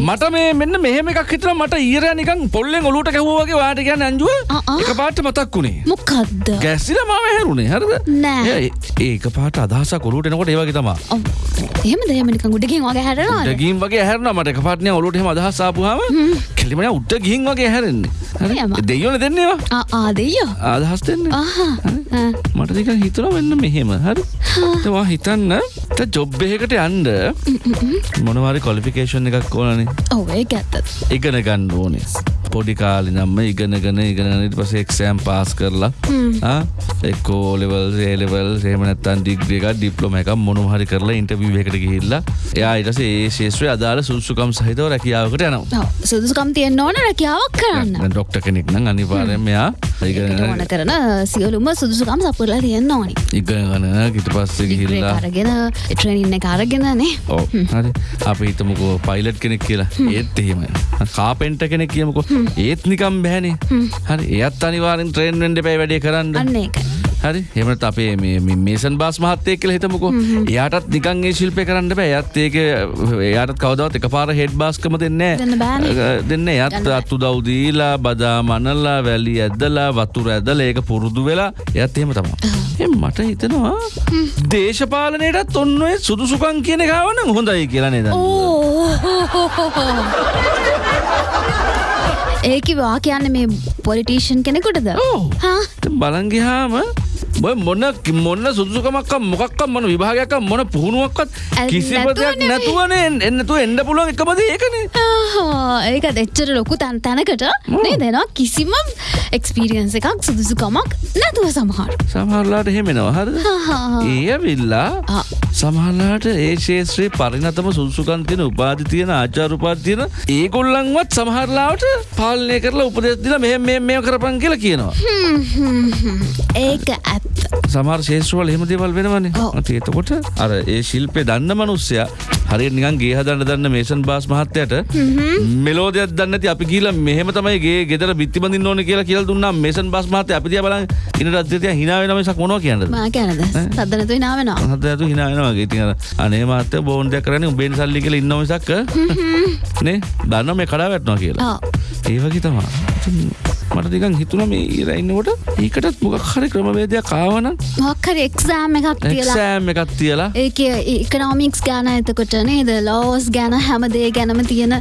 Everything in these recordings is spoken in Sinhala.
මට මේ මෙන්න මෙහෙම එකක් හිතන මට ඊරය නිකන් පොල්ලෙන් ඔලුට ගැහුවගේ වාට කියන්න ඇන්ජුව. ආ, ආ. එක පාට මතක් වුණේ මොකක්ද ගැස්සිල මම හැරුණේ. හරද? නෑ. ඒ- ඒක පාට අදහස කොලුට එනකොට ඒවගේ තමා ඔව්. එහෙම දෙමනික උඩකින් වගේ හැරනවා ගීම් වගේ හැරන මට එක පාටනය ඔලුට හෙම. අදහසාපුහම කෙලිමන උඩ්ට ගිහින් වගේ හැරෙන්නේ. එහෙම. දෙයෝන දෙන්නේවා ආදෙයෝ අදහස් දෙන්න. ආහා. මට නික හිතන වෙන්න මෙහෙම. හරි? තවා හිතන්න ජොබ් එකකට යන්ඩ මොනවාරි කොලිෆිකේෂන් එකක් ඕනනේ? ඔවේ ඇත්තත්. ඉගෙන ගන්න ඕනේ. පොඩි කාලි නම්ම ඉගෙනගෙන ඉගෙනනට පස එක්ෂෑම් පාස් කරලා එක්කෝ ලෙවල් ඒලෙවල් සේමනත්තන් ඩිග්‍රියක ඩිප්ලොම එක මොනු හරි කරලා ඉන්ටවීව එකට ගිහිල්ලා එයා ඉටස ඒ ශේත්‍රය අදාළ සුසුකම් සහිතව රැකියාවකට යනවා. සුදුසුකම් තියෙන්න ඕන රැකියාවක් කරන්න. ඩොක්ට කෙනෙක් නම් අනිවාරයම මෙයා ඉගෙන ඕන කරන සියලුම සුදුසුකම් සපුරලා තියෙන්න ඕනි. ඉගගන ගිට පස්සේ ගිහිල්ලා අරගෙන ට්‍රනින්න කාරගෙනනේ ඕ හරි. අප හිතමකෝ පයිලට් කෙනෙක් කියලා. ඒත් එහෙම කාපෙන්ට කෙනෙක් කියමකෝ. ඒත් නිකම් බැහනේ හරි. එයත් අනිවාරෙන් ට්‍රේන් වෙන්ඩ පැයි වැඩේ කරන්න. අන්න ඒක හරි. හෙමට අපේ මේසන් බාස් මහත්තය කියල හිතමකෝ. එයාටත් නිකන්ගේ ශිල්පය කරන්න බෑ. ඇත් ඒක එයාට කවදවත් එක පාර හෙඩ් බාස්කම දෙන්න දෙන්න බෑනේ. දෙන්න යත් අත්තු දවදීලා බදා මනල්ලා වැලි ඇදලා වතුර ඇදල ඒක පුරුදු වෙලා එයත් එහෙම තමා මට හිතනවා දේශපාලනයටත් ඔන්නඔය සුදුසුකන් කියන කාවන හොඳයි කියලනේ ද ඒකිවා කියන්න මේ පොලිටීෂන් කෙනෙකුටද? බලන්ගහාම බොය මොන්න මොන්න සුදුසුකමක් මොකක් මොන විභාගයක් මොන පුහුණුවක්වත් කිසිම දෙයක්. නැතුවන එන්නතු එන්න පුළුවන් එකමද ඒකනේ ආහා, ඒක එච්චර ලොකු තැන් තැනකට නේ දෙනවා කිසිම එක්ස්පීරියන්ස එකක් සුදුසුකමක් නැතුව සමහර සමහරලාට හෙමෙනවා හරද. ඒ විල්ලා ආ. සමහල්ලාට ඒ ශේත්‍රයේ පරිනතම සුදුසුකන් තියෙන උපාධි තියෙන ආචාරුපාද තියෙන ඒගොල්ලන්වත් සමහරලාට පාලනය කරලා උපදෙස් දිලා මෙහෙම මෙහෙම කරපන් කියලා කියනවා. ඒක ඇත්ත සමහර ශේෂ්‍රවල එහෙම දේවල් වෙනවනේ. ඔව්. අති එතකොට අර ඒ ශිල්පය දන්න මනුස්සයා හරියට නිකන් ගේ හදන්න දන්න මේසන් බාස් මහත්තයට මෙලෝදයක් දන්නේ නැති අපි ගිහලා මෙහෙම තමයි ගේ ගෙදර බිත්ති බඳින්න ඕනේ කියලා කියලා දුන්නා. මේසන් බාස් මහත්තයා අපි දිහා බලන් ඉන රද්දේ hina වෙන මිසක් මොනවා කියන්නද? මා කැනද සද්දනතු නාවෙනවා හදතු hina වෙනවා. වගේ. ඉතින් අර අනේ මහත්තයා බෝන් දෙයක් කරන්නේ උඹෙන් සල්ලි කියලා ඉන්නව මිසක් නේ? දන්නවා මේ කඩා වැටෙනවා කියලා ඒ වගේ තමා ඉතින් මට නිකන් හිතුණා මේ ඊර ඉන්නකොට. ඒකටත් මොකක් හරි ක්‍රමවේදයක් ආවනම් මොක්හරි එක්සෑම් එකක් එක්සෑම් එකක් තියලා. ඒක ඉකනොමික්ස් ගැන එතකොට නේද? ලෝස් ගැන හැමදේ ගැනම තියෙන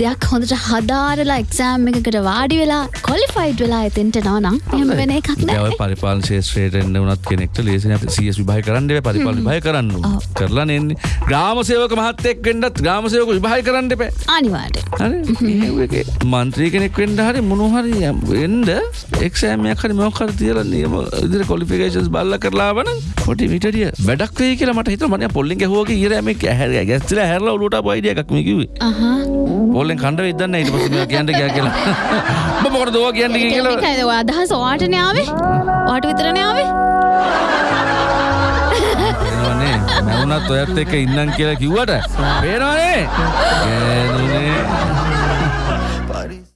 දෙයක් හොඳට හදාරලා එක්සෑම් එකකට වාඩි වෙලා කොලිෆයිඩ් වෙලා එතෙන්ට නවනම් එහම වෙන එකක් නෑ පරිපාලන ශේෂත්‍රයට එන්න වනත් කෙනෙක්ට ලේසින සියස් විභාය කරන්න පරිපාල විභය කරන්න. කරලා නෙන්නේ. ග්‍රාමසයෝක මහත්තෙක් වෙන්ඩත් ග්‍රාමසයෝක විභාය කරන්න එපෑ. අනිවාට මන්ත්‍රී කෙනෙක් වෙන්ඩ හරි මොනහරි එන්ඩ එක්ෂෑමයක් හරි මොකර තියල නියම ඉදිර කොලිෆිකේෂන්ස් බල්ල කරලා වන පොටි විටිය වැඩක් වේ කියලා මට හිත මන පොල්ලින් හෝක ඉරම හැර ගැස්ල හැරල ලට බයිඩිය එකක්මකිව පොල්ලෙන් කණ්ඩ වෙදන්න ඉට පස කියන්න කිය කියලා. මොකට දවා කියන්න කියලා. අදහස් වාටනාවේ වාට විතරනාවේ නේ මැවුනත් ඔයත් එක ඉන්නම් කියලා කිව්වට. පේනවානේ ගෑනුනේ